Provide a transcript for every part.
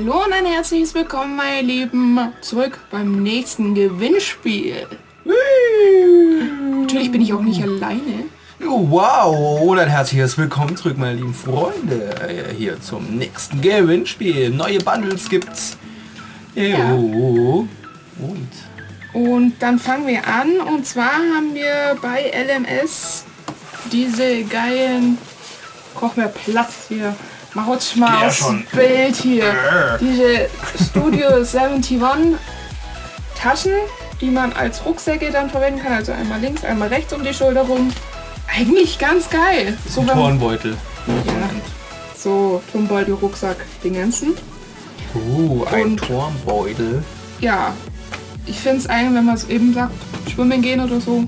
Hallo und ein herzliches Willkommen, meine Lieben, zurück beim nächsten Gewinnspiel. Natürlich bin ich auch nicht alleine. Oh, wow, und ein herzliches Willkommen zurück, meine lieben Freunde, hier zum nächsten Gewinnspiel. Neue Bundles gibt's. Ja. Und Und dann fangen wir an und zwar haben wir bei LMS diese geilen... Koch mir Platz hier. Mach rutsch mal Ja, aufs. Bild hier. Diese Studio 71 Taschen, die man als Rucksäcke dann verwenden kann. Also einmal links, einmal rechts um die Schulter rum. Eigentlich ganz geil. So, Turnbeutel. ja, so Turmbeutel, Rucksack, Dingensen. Uh, ein Und- Turmbeutel. Ja, ich finde es eigentlich, wenn man es eben sagt, schwimmen gehen oder so,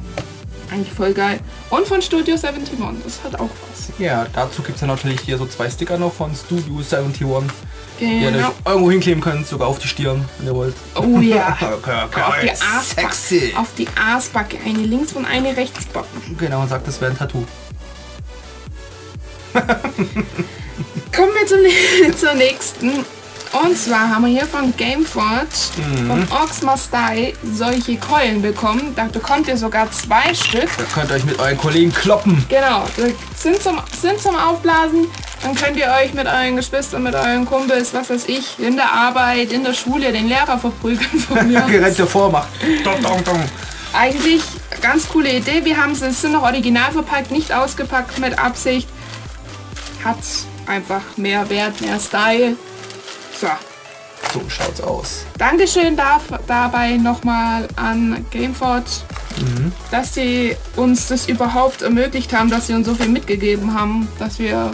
eigentlich voll geil. Und von Studio 71, das hat auch was. Ja, dazu gibt es ja natürlich hier so zwei Sticker noch von Studio 71, die ihr Genau. euch irgendwo hinkleben könnt, sogar auf die Stirn, wenn ihr wollt. Oh ja. Auf die Aasbacke. Sexy. Auf die Aasbacke. Eine links und eine rechts Backe. Genau, und sagt, das wäre ein Tattoo. Kommen wir zum, zur nächsten. Und zwar haben wir hier von Gameforge, von Orcs Must Die, solche Keulen bekommen. Da bekommt ihr sogar zwei Stück. Da könnt ihr euch mit euren Kollegen kloppen. Genau, sind zum, sind zum Aufblasen. Dann könnt ihr euch mit euren Geschwistern, mit euren Kumpels, was weiß ich, in der Arbeit, in der Schule den Lehrer verprügeln von mir. aus. Gerennt davor macht. Dong, dong, dong. Eigentlich ganz coole Idee. Wir haben sie, es sind noch original verpackt, nicht ausgepackt mit Absicht. Hat einfach mehr Wert, mehr Style. So, So schaut's aus. Dankeschön darf, dabei nochmal an Gameforge, dass sie uns das überhaupt ermöglicht haben, dass sie uns so viel mitgegeben haben, dass wir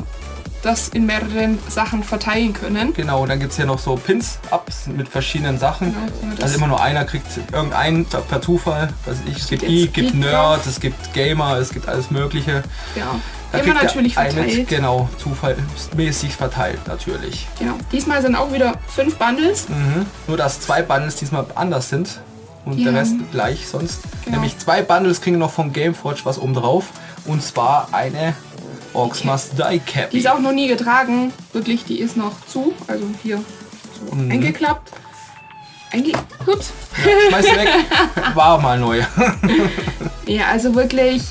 das in mehreren Sachen verteilen können. Genau, und dann gibt es hier noch so Pins-Ups mit verschiedenen Sachen. Genau, also immer nur einer kriegt irgendeinen per Zufall. Was ich, es gibt Geek, gibt Geek Nerd, es gibt Gamer, es gibt alles mögliche. Ja, Da immer natürlich einen verteilt. Genau, zufallsmäßig verteilt natürlich. Genau. Diesmal sind auch wieder fünf Bundles. Mhm. Nur dass zwei Bundles diesmal anders sind und Ja. der Rest gleich sonst. Genau. Nämlich zwei Bundles kriegen noch vom Gameforge was oben drauf. Und zwar eine Orcs Must Die Cap. Die ist auch noch nie getragen. Wirklich, die ist noch zu. Also hier so Mhm. eingeklappt. Einge Ups. Schmeiß sie weg. War mal neu. Ja, also wirklich.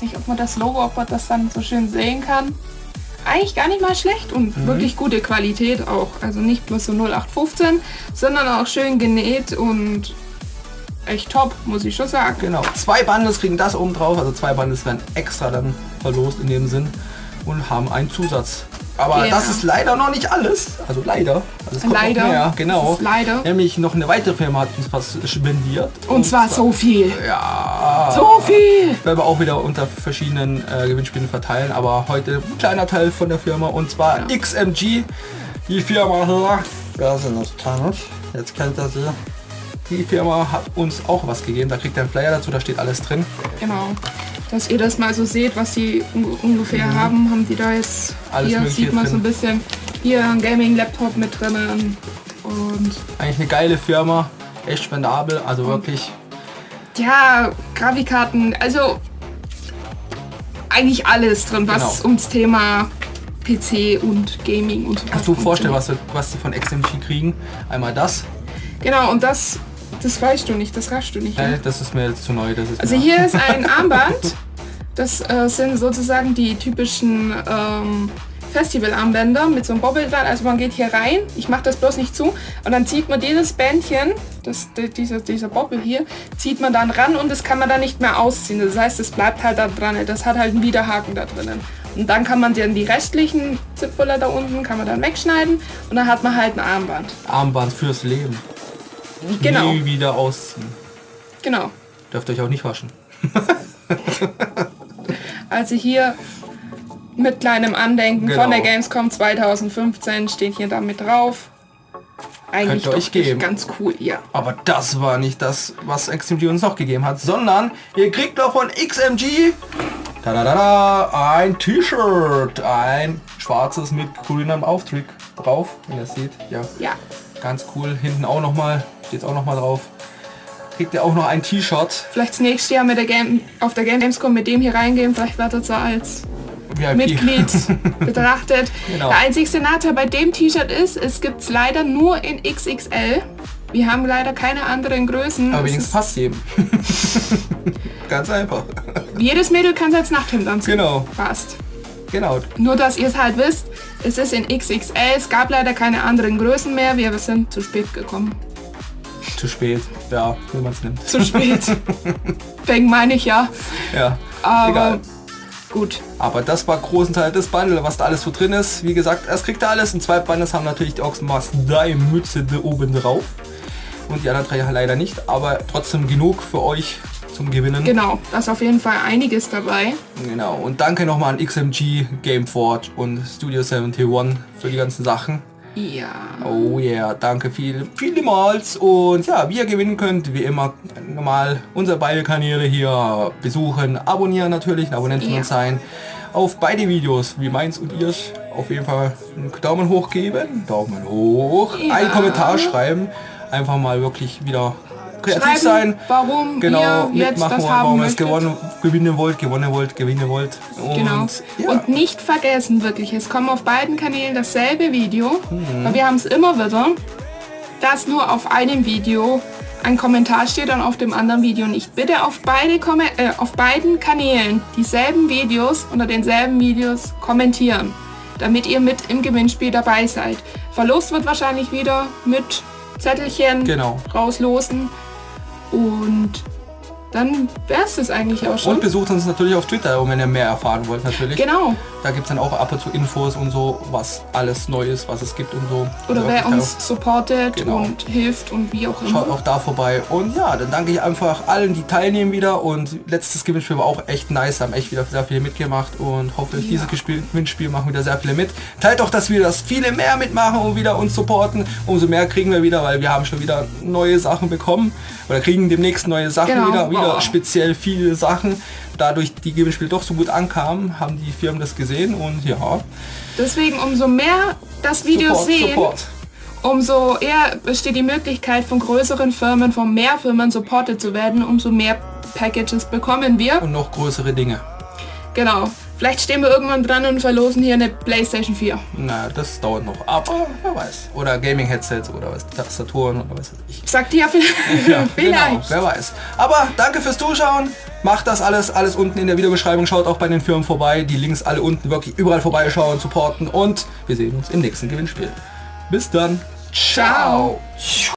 Weiß nicht, ob man das Logo, ob man das dann so schön sehen kann. Eigentlich gar nicht mal schlecht und Mhm. wirklich gute Qualität auch. Also nicht bloß so 0815, sondern auch schön genäht und echt top, muss ich schon sagen. Genau, zwei Bundles kriegen das oben drauf, also zwei Bundles werden extra dann verlost in dem Sinn und haben einen Zusatz. Aber Ja. das ist leider noch nicht alles, also leider. Also es kommt Leider. Mehr, genau. Leider. Nämlich noch eine weitere Firma hat uns was spendiert. Und zwar so viel. Ja. So viel! Werden wir auch wieder unter verschiedenen äh, Gewinnspielen verteilen, aber heute ein kleiner Teil von der Firma und zwar Ja. XMG, die Firma sind das kann Jetzt kennt ihr sie. Die Firma hat uns auch was gegeben, da kriegt ihr einen Flyer dazu, da steht alles drin. Genau. Dass ihr das mal so seht, was sie un ungefähr haben, haben die da jetzt. Mhm. Alles hier sieht man so ein drin. bisschen. Hier ein Gaming-Laptop mit drinnen. Und Eigentlich eine geile Firma, echt spendabel, also Mhm. wirklich. ja, Grafikkarten, also eigentlich alles drin, was Genau. ums Thema PC und Gaming und so Kannst du dir vorstellen, was, wir- was die von XMG kriegen? Einmal das, Genau, und das, das weißt du nicht, das raschst du nicht. äh, das ist mir jetzt zu neu. Das ist Also hier ist ein Armband. Das äh, sind sozusagen die typischen ähm, Festivalarmbänder mit so einem Bobbel dran. Also man geht hier rein, ich mache das bloß nicht zu, und dann zieht man dieses Bändchen, das, die- dieser, dieser Bobbel hier, zieht man dann ran und das kann man dann nicht mehr ausziehen. Das heißt, es bleibt halt da dran. Das hat halt einen Widerhaken da drinnen. Und dann kann man dann die restlichen Zipfeller da unten kann man dann wegschneiden und dann hat man halt ein Armband. Armband fürs Leben. Genau, Nie wieder ausziehen. genau. Dürft euch auch nicht waschen. Also hier mit kleinem Andenken Genau. von der Gamescom 2015 steht hier damit drauf. Eigentlich Könnt euch doch geben. ganz cool, ja. Aber das war nicht das, was XMG uns noch gegeben hat, sondern ihr kriegt noch von XMG da, da, da, da, ein T-Shirt, ein schwarzes mit grünem Aufdruck drauf, wenn ihr seht. Ja, Ja, ganz cool. Hinten auch noch mal, steht auch noch mal drauf. Kriegt ihr auch noch ein T-Shirt. vielleicht das nächste Jahr mit der Game, auf der Gamescom mit dem hier reingehen. Vielleicht wird es als VIP. Mitglied betrachtet. Genau. Der einzigste Nachteil bei dem T-Shirt ist, es gibt es leider nur in XXL. Wir haben leider keine anderen Größen. Aber Es wenigstens passt jedem. Ganz einfach. jedes Mädel kann es als Nachthemd anziehen. Genau, Passt. genau. Nur, dass ihr es halt wisst, es ist in XXL. Es gab leider keine anderen Größen mehr. Wir sind zu spät gekommen. Zu spät. Ja, wie man es nimmt. Zu spät. Peng meine ich ja. Ja. Aber Egal. gut. Aber das war großen Teil des Bundle, was da alles so drin ist. Wie gesagt, erst kriegt ihr alles. Und zwei Bundles haben natürlich die Oxenmaß 3 Mütze da oben drauf. Und die anderen drei leider nicht. Aber trotzdem genug für euch zum Gewinnen. Genau, da ist auf jeden Fall einiges dabei. Genau. Und danke nochmal an XMG, Gameforge und Studio 71 für die ganzen Sachen. Ja. Oh yeah, danke viel, vielmals. Und ja, wie ihr gewinnen könnt, wie immer, normal unsere beide Kanäle hier besuchen, abonnieren natürlich, ein Abonnent von Ja. uns sein. Auf beide Videos, wie meins und ihrs, auf jeden Fall einen Daumen hoch geben, Daumen hoch, Ja. einen Kommentar schreiben, einfach mal wirklich wieder kreativ Schreiben, sein. warum Genau, ihr jetzt das haben warum möchtet. gewonnen, gewinnen wollt, gewonnen wollt, gewinnen wollt. Und, Genau. Ja. Und nicht vergessen wirklich, es kommt auf beiden Kanälen dasselbe Video, Mhm. weil wir haben es immer wieder, dass nur auf einem Video ein Kommentar steht und auf dem anderen Video nicht. Bitte auf, beide Komme äh, auf beiden Kanälen dieselben Videos unter denselben Videos kommentieren, damit ihr mit im Gewinnspiel dabei seid. Verlost wird wahrscheinlich wieder mit Zettelchen Genau. rauslosen und dann wäre es das eigentlich auch schon. Und besucht uns natürlich auf Twitter, wenn ihr mehr erfahren wollt natürlich. Genau. Da gibt es dann auch ab und zu Infos und so, was alles neu ist, was es gibt und so. Oder Also wer uns supportet Genau. und hilft und wie auch da- Schaut immer. auch da vorbei. Und ja, dann danke ich einfach allen, die teilnehmen wieder. Und letztes Gewinnspiel war auch echt nice, haben echt wieder sehr viele mitgemacht und hoffe, Ja. dieses Gewinnspiel machen wieder sehr viele mit. Teilt auch, dass wir das viele mehr mitmachen und wieder uns supporten. Umso mehr kriegen wir wieder, weil wir haben schon wieder neue Sachen bekommen. Oder kriegen demnächst neue Sachen Genau. wieder. Wieder speziell viele Sachen. Dadurch die Gewinnspiele doch so gut ankamen, haben die Firmen das gesehen und ja, Deswegen umso mehr das Video Support, sehen, Support. umso eher besteht die Möglichkeit von größeren Firmen, von mehr Firmen supported zu werden, umso mehr Packages bekommen wir. Und noch größere Dinge. Genau. Vielleicht stehen wir irgendwann dran und verlosen hier eine Playstation 4. Na, das dauert noch. Aber wer weiß. Oder Gaming-Headsets oder was, Tastaturen oder was weiß ich. Sagt ihr ja vielleicht. Ja, vielleicht. Genau, wer weiß. Aber danke fürs Zuschauen. Macht das alles, alles unten in der Videobeschreibung. Schaut auch bei den Firmen vorbei. Die Links alle unten wirklich überall vorbeischauen, supporten. Und wir sehen uns im nächsten Gewinnspiel. Bis dann. Ciao. Ciao.